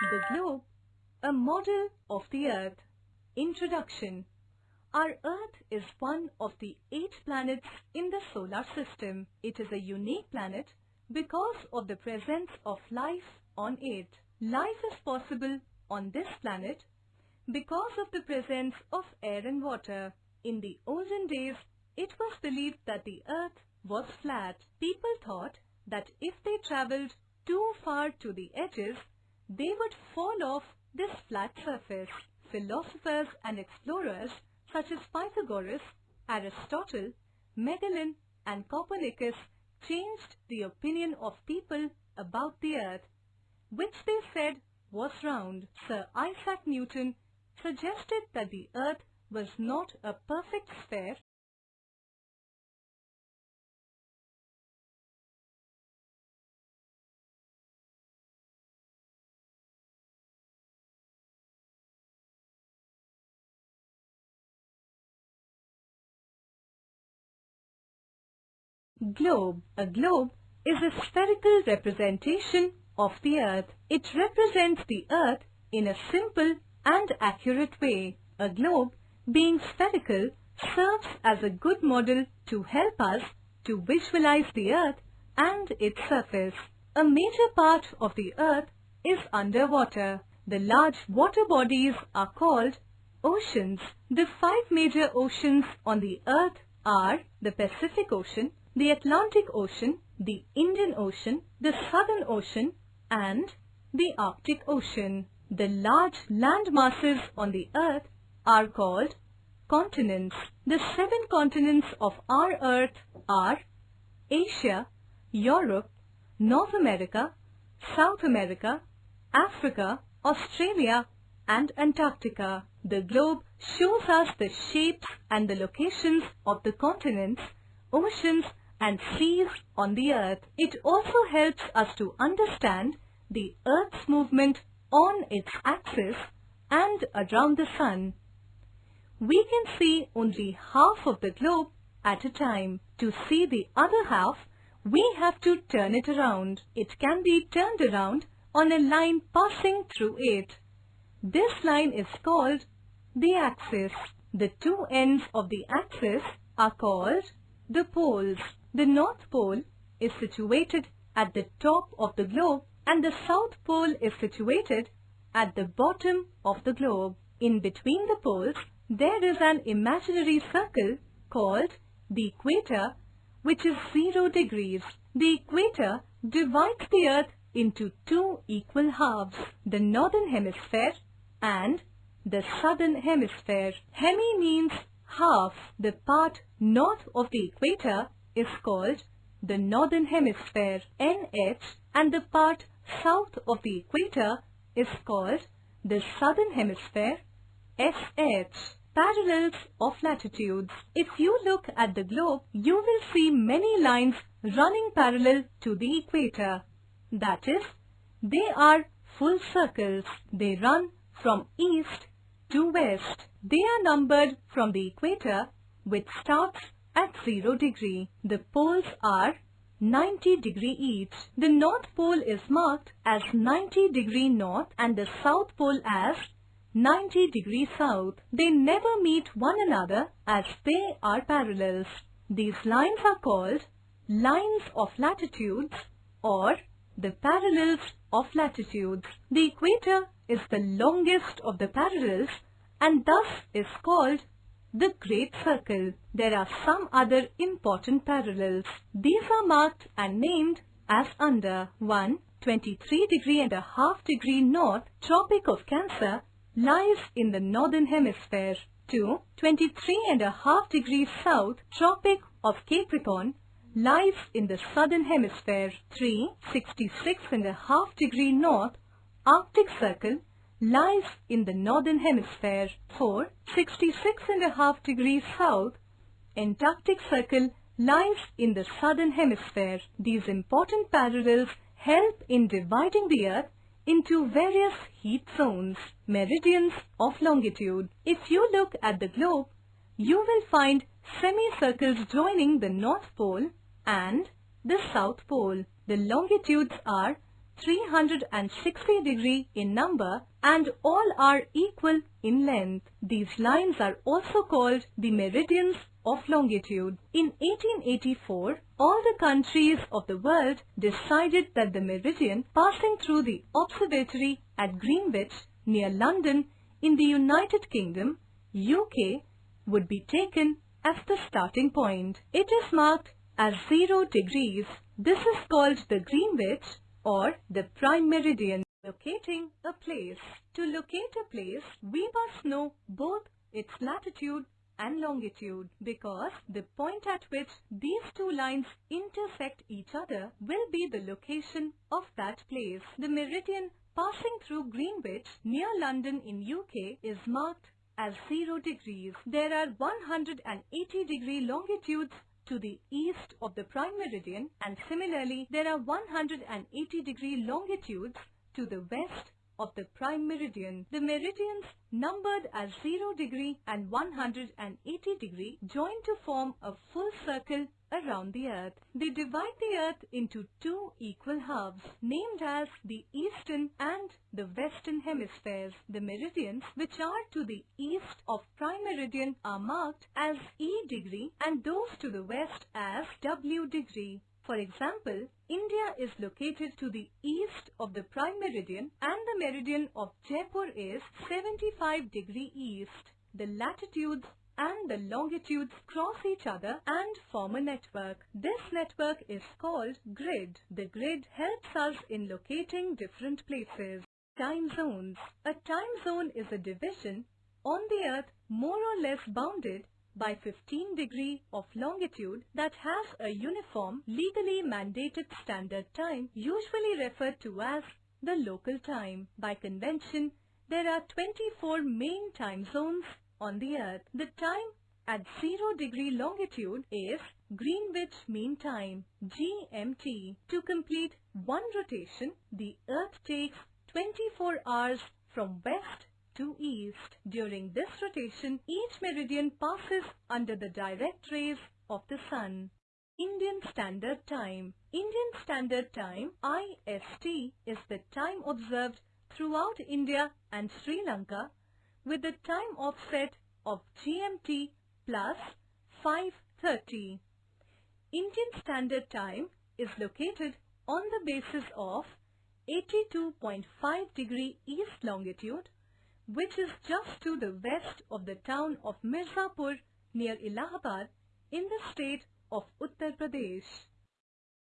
The globe, a model of the earth. Introduction Our earth is one of the eight planets in the solar system. It is a unique planet because of the presence of life on it. Life is possible on this planet because of the presence of air and water. In the olden days, it was believed that the earth was flat. People thought that if they travelled too far to the edges, they would fall off this flat surface. Philosophers and explorers such as Pythagoras, Aristotle, Magellan and Copernicus changed the opinion of people about the earth, which they said was round. Sir Isaac Newton suggested that the earth was not a perfect sphere Globe. A globe is a spherical representation of the earth. It represents the earth in a simple and accurate way. A globe, being spherical, serves as a good model to help us to visualize the earth and its surface. A major part of the earth is underwater. The large water bodies are called oceans. The five major oceans on the earth are the Pacific Ocean, the Atlantic Ocean, the Indian Ocean, the Southern Ocean and the Arctic Ocean. The large land masses on the earth are called continents. The seven continents of our earth are Asia, Europe, North America, South America, Africa, Australia and Antarctica. The globe shows us the shapes and the locations of the continents, oceans and seas on the earth. It also helps us to understand the earth's movement on its axis and around the sun. We can see only half of the globe at a time. To see the other half, we have to turn it around. It can be turned around on a line passing through it. This line is called the axis. The two ends of the axis are called the poles. The North Pole is situated at the top of the globe and the South Pole is situated at the bottom of the globe. In between the poles, there is an imaginary circle called the equator which is 0 degrees. The equator divides the earth into two equal halves, the northern hemisphere and the southern hemisphere. Hemi means half. The part north of the equator is called the northern hemisphere NH and the part south of the equator is called the southern hemisphere SH. Parallels of latitudes. If you look at the globe, you will see many lines running parallel to the equator. That is, they are full circles. They run from east to west. They are numbered from the equator which starts at 0 degree. The poles are 90 degree each. The North Pole is marked as 90 degree north and the South Pole as 90 degree south. They never meet one another as they are parallels. These lines are called lines of latitudes or the parallels of latitudes. The equator is the longest of the parallels and thus is called the Great Circle. There are some other important parallels. These are marked and named as under 1. 23 degree and a half degree north Tropic of Cancer lies in the northern hemisphere. 2. 23 and a half degrees south Tropic of Capricorn lies in the southern hemisphere. 3. 66 and a half degree north Arctic Circle lies in the northern hemisphere. for 66 and a half degrees south, Antarctic Circle lies in the southern hemisphere. These important parallels help in dividing the earth into various heat zones, meridians of longitude. If you look at the globe, you will find semicircles joining the North Pole and the South Pole. The longitudes are 360 degree in number and all are equal in length. These lines are also called the meridians of longitude. In 1884, all the countries of the world decided that the meridian passing through the observatory at Greenwich near London in the United Kingdom, UK, would be taken as the starting point. It is marked as 0 degrees. This is called the Greenwich or the prime meridian. Locating a place. To locate a place, we must know both its latitude and longitude because the point at which these two lines intersect each other will be the location of that place. The meridian passing through Greenwich near London in UK is marked as 0 degrees. There are 180 degree longitudes to the east of the prime meridian and similarly there are 180 degree longitudes to the west of the prime meridian. The meridians numbered as 0 degree and 180 degree join to form a full circle around the earth. They divide the earth into two equal halves named as the eastern and the western hemispheres. The meridians which are to the east of prime meridian are marked as E degree and those to the west as W degree. For example, India is located to the east of the prime meridian and the meridian of Jaipur is 75 degree east. The latitudes and the longitudes cross each other and form a network. This network is called grid. The grid helps us in locating different places. Time zones. A time zone is a division on the earth more or less bounded by 15 degree of longitude that has a uniform legally mandated standard time usually referred to as the local time. By convention, there are 24 main time zones on the earth. The time at 0 degree longitude is Greenwich Mean Time GMT. To complete one rotation, the earth takes 24 hours from west to east. During this rotation, each meridian passes under the direct rays of the sun. Indian Standard Time Indian Standard Time IST is the time observed throughout India and Sri Lanka with the time offset of GMT plus 5.30. Indian Standard Time is located on the basis of 82.5 degree east longitude which is just to the west of the town of Mirzapur near Allahabad in the state of Uttar Pradesh.